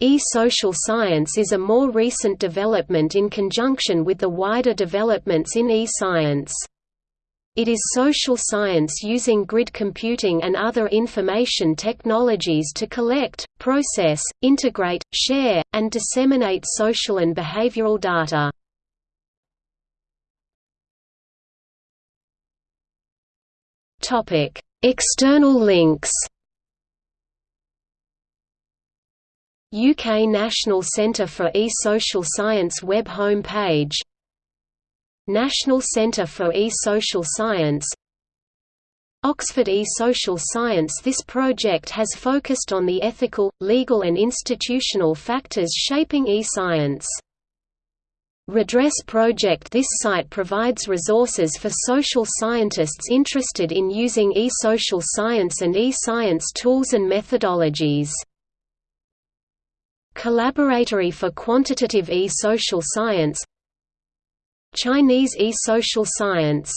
E-social science is a more recent development in conjunction with the wider developments in e-science. It is social science using grid computing and other information technologies to collect, process, integrate, share, and disseminate social and behavioral data. External links UK National Centre for E-Social Science web home page National Centre for E-Social Science Oxford E-Social Science This project has focused on the ethical, legal and institutional factors shaping e-science. Redress Project This site provides resources for social scientists interested in using e-social science and e-science tools and methodologies. Collaboratory for Quantitative E-Social Science Chinese E-Social Science